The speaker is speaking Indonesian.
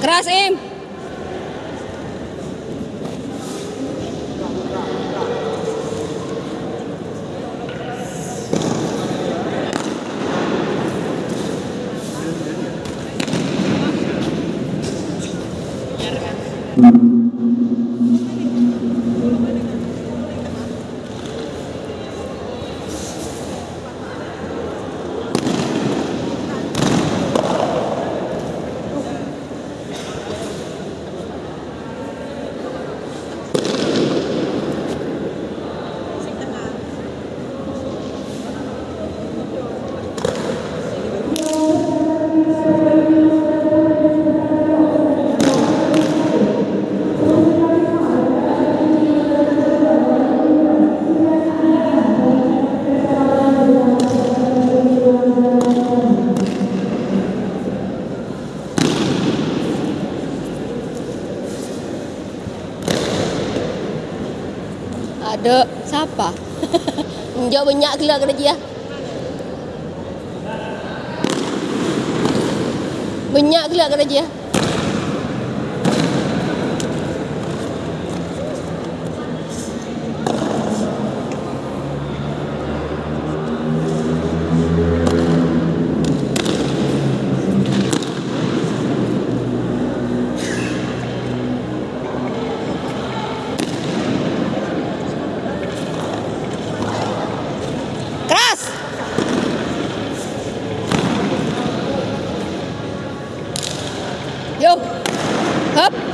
Keras, Im. mình Ada siapa? Jauh banyak kena dia. Banyak keluar kena Yo. Up.